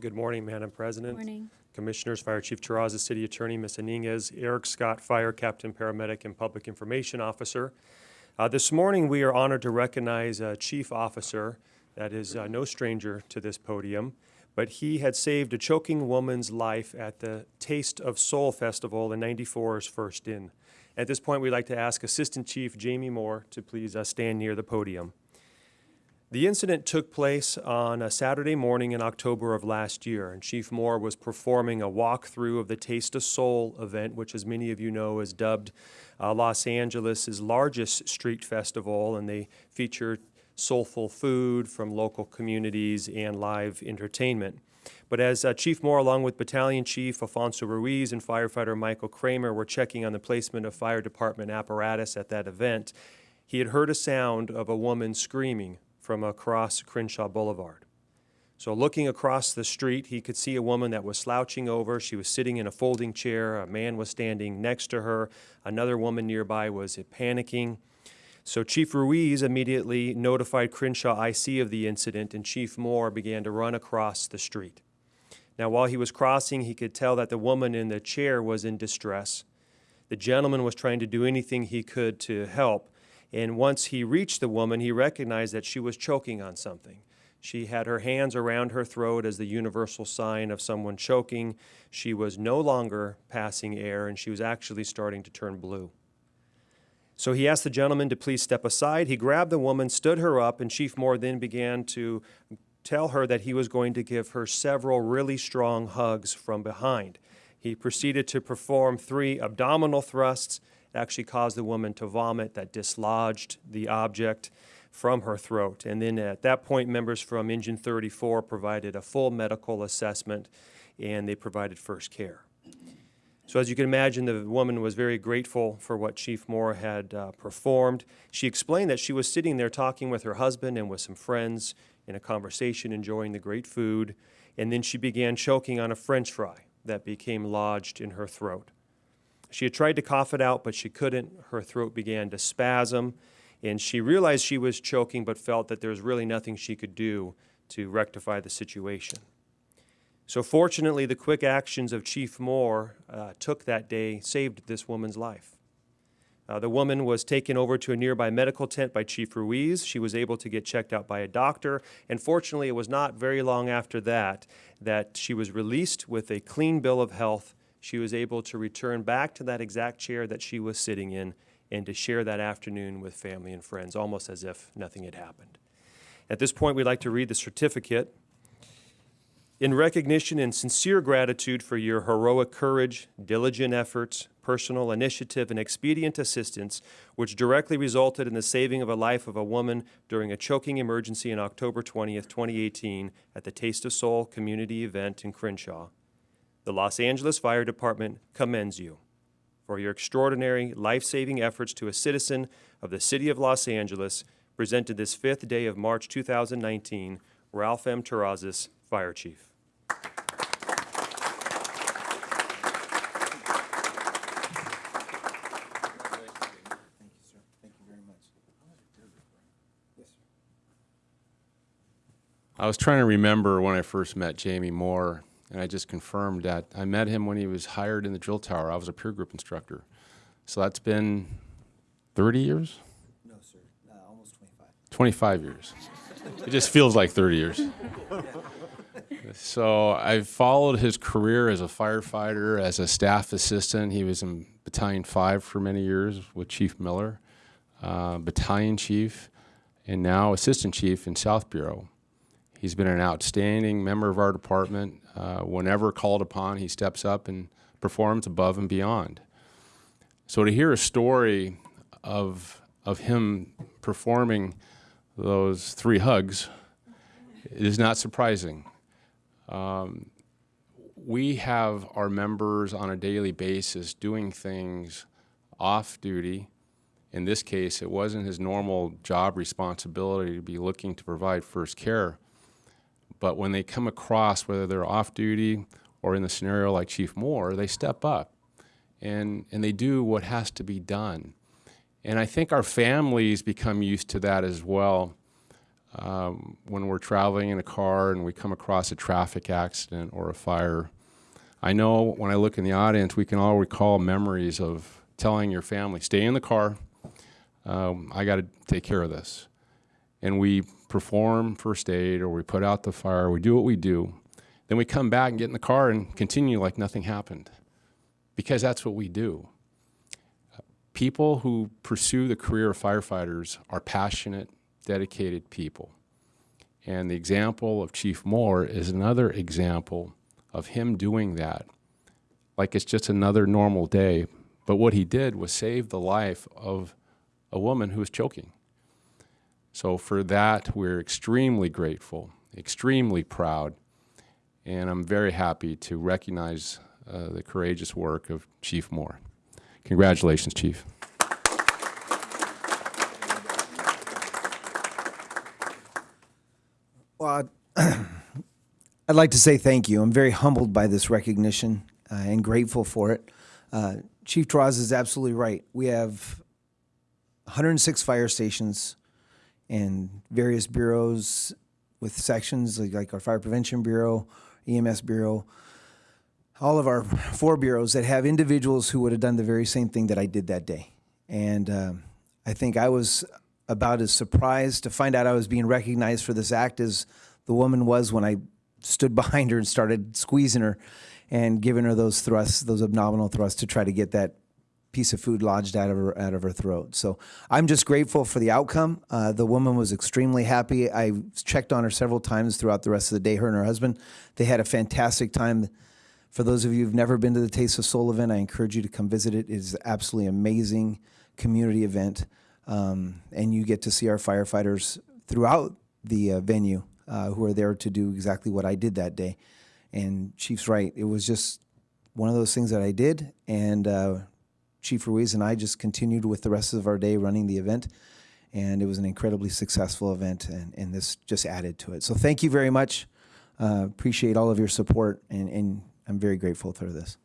Good morning, Madam President. Morning. Commissioners, Fire Chief Terrazas, City Attorney Ms. Iniguez, Eric Scott, Fire Captain, Paramedic, and Public Information Officer. Uh, This morning, we are honored to recognize a chief officer that is uh, no stranger to this podium, but he had saved a choking woman's life at the Taste of Soul Festival in 94's First In. At this point, we'd like to ask Assistant Chief Jamie Moore to please uh, stand near the podium. The incident took place on a Saturday morning in October of last year, and Chief Moore was performing a walkthrough of the Taste of Soul event, which, as many of you know, is dubbed uh, Los Angeles' largest street festival, and they feature soulful food from local communities and live entertainment. But as uh, Chief Moore, along with Battalion Chief Alfonso Ruiz and firefighter Michael Kramer, were checking on the placement of fire department apparatus at that event, he had heard a sound of a woman screaming from across Crenshaw Boulevard. So looking across the street, he could see a woman that was slouching over. She was sitting in a folding chair. A man was standing next to her. Another woman nearby was panicking. So Chief Ruiz immediately notified Crenshaw IC of the incident, and Chief Moore began to run across the street. Now, while he was crossing, he could tell that the woman in the chair was in distress. The gentleman was trying to do anything he could to help, and once he reached the woman, he recognized that she was choking on something. She had her hands around her throat as the universal sign of someone choking. She was no longer passing air, and she was actually starting to turn blue. So he asked the gentleman to please step aside. He grabbed the woman, stood her up, and Chief Moore then began to tell her that he was going to give her several really strong hugs from behind. He proceeded to perform three abdominal thrusts. Actually caused the woman to vomit that dislodged the object from her throat. And then at that point, members from Engine 34 provided a full medical assessment and they provided first care. So as you can imagine, the woman was very grateful for what Chief Moore had uh, performed. She explained that she was sitting there talking with her husband and with some friends in a conversation, enjoying the great food, and then she began choking on a french fry that became lodged in her throat. She had tried to cough it out, but she couldn't. Her throat began to spasm, and she realized she was choking, but felt that there was really nothing she could do to rectify the situation. So fortunately, the quick actions of Chief Moore uh, took that day, saved this woman's life. Uh, the woman was taken over to a nearby medical tent by Chief Ruiz. She was able to get checked out by a doctor, and fortunately, it was not very long after that that she was released with a clean bill of health. She was able to return back to that exact chair that she was sitting in and to share that afternoon with family and friends, almost as if nothing had happened. At this point, we'd like to read the certificate in recognition and sincere gratitude for your heroic courage, diligent efforts, personal initiative, and expedient assistance, which directly resulted in the saving of a life of a woman during a choking emergency on October 20th, 2018, at the Taste of Soul community event in Crenshaw. The Los Angeles Fire Department commends you for your extraordinary life-saving efforts to a citizen of the City of Los Angeles, presented this fifth day of March 2019, Ralph M. Terrazas, Fire Chief. I was trying to remember when I first met Jamie Moore, and I just confirmed that I met him when he was hired in the drill tower. I was a peer group instructor. So that's been 30 years? No, sir. Uh, almost 25. 25 years. It just feels like 30 years. So I've followed his career as a firefighter, as a staff assistant. He was in Battalion 5 for many years with Chief Miller, uh, Battalion Chief, and now Assistant Chief in South Bureau. He's been an outstanding member of our department. Uh, whenever called upon, he steps up and performs above and beyond. So to hear a story of, of him performing those three hugs is not surprising. Um, we have our members on a daily basis doing things off duty. In this case, it wasn't his normal job responsibility to be looking to provide first care. But when they come across, whether they're off duty or in the scenario like Chief Moore, they step up and, and they do what has to be done. And I think our families become used to that as well. um, when we're traveling in a car and we come across a traffic accident or a fire. I know when I look in the audience, we can all recall memories of telling your family, stay in the car, um, I got to take care of this. And we perform first aid or we put out the fire, we do what we do. Then we come back and get in the car and continue like nothing happened because that's what we do. People who pursue the career of firefighters are passionate, dedicated people. And the example of Chief Moore is another example of him doing that. Like it's just another normal day. But what he did was save the life of a woman who was choking. So for that, we're extremely grateful, extremely proud, and I'm very happy to recognize uh, the courageous work of Chief Moore. Congratulations, Chief. Well, I'd like to say thank you. I'm very humbled by this recognition uh, and grateful for it. Uh, Chief Terrazas absolutely right. We have 106 fire stations and various bureaus with sections like, like our Fire Prevention Bureau, EMS Bureau, all of our four bureaus that have individuals who would have done the very same thing that I did that day. And um, I think I was about as surprised to find out I was being recognized for this act as the woman was when I stood behind her and started squeezing her and giving her those thrusts, those abdominal thrusts to try to get that piece of food lodged out of her out of her throat. So I'm just grateful for the outcome. Uh, the woman was extremely happy. I checked on her several times throughout the rest of the day. Her and her husband, they had a fantastic time. For those of you who've never been to the Taste of Soul event, I encourage you to come visit it. It is absolutely amazing community event, um, and you get to see our firefighters throughout the uh, venue uh, who are there to do exactly what I did that day. And Chief's right; it was just one of those things that I did, and uh, Chief Ruiz and I just continued with the rest of our day running the event, and it was an incredibly successful event, and, and this just added to it. So thank you very much. Uh, appreciate all of your support, and, and I'm very grateful for this.